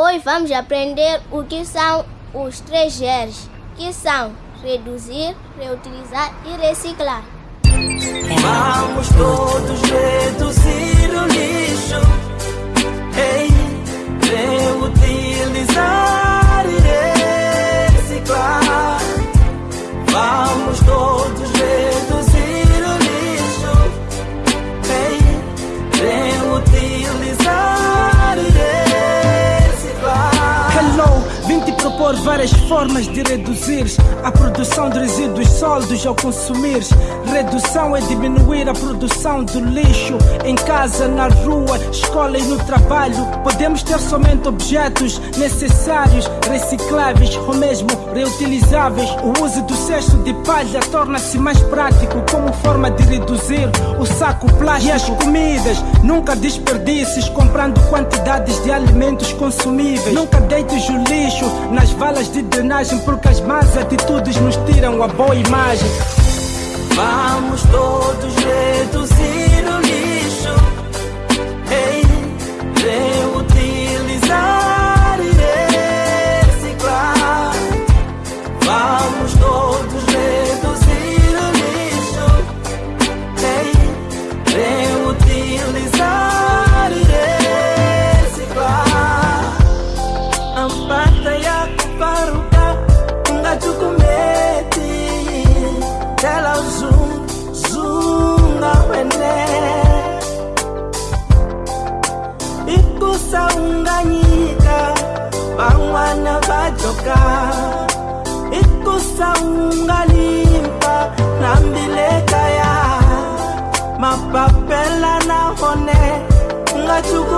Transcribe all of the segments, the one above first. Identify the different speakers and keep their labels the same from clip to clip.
Speaker 1: Hoje vamos aprender o que são os três R's, que são reduzir, reutilizar e reciclar.
Speaker 2: Vamos todos reduzir
Speaker 3: propor várias formas de reduzir a produção de resíduos sólidos ao consumir. Redução é diminuir a produção do lixo em casa, na rua, escola e no trabalho. Podemos ter somente objetos necessários, recicláveis ou mesmo reutilizáveis. O uso do cesto de palha torna-se mais prático como forma de reduzir o saco plástico. E as comidas, nunca desperdices comprando quantidades de alimentos consumíveis. Nunca deites o lixo nas valas de drenagem porque as más atitudes nos tiram a boa imagem.
Speaker 2: Vamos todos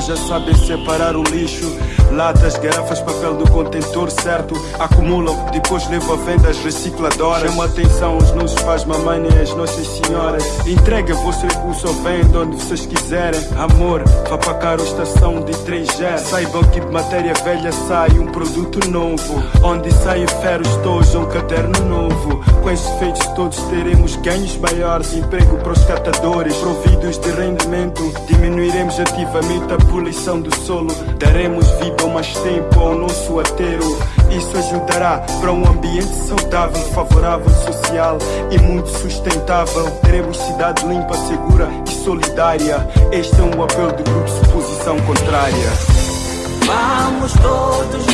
Speaker 4: minha casa sabem separar o lixo. Latas, garrafas, papel do contentor certo. Acumulam, depois levam a vendas recicladoras. Chama atenção os nossos pais, mamãe e as nossas senhoras. Entrega vosso recurso ou vende onde vocês quiserem. Amor, vá para caro estação de 3G. Saibam que de matéria velha sai um produto novo. Onde saem ferros todos, um caderno novo. Com esses feitos todos teremos ganhos maiores. Emprego para os catadores, providos de rendimento. Diminuiremos ativamente a poluição do solo. Daremos vida ou mais tempo ao nosso aterro. Isso ajudará para um ambiente saudável, favorável, social e muito sustentável. Teremos cidade limpa, segura e solidária. Este é um apelo do grupo Suposição Contrária.
Speaker 2: Vamos todos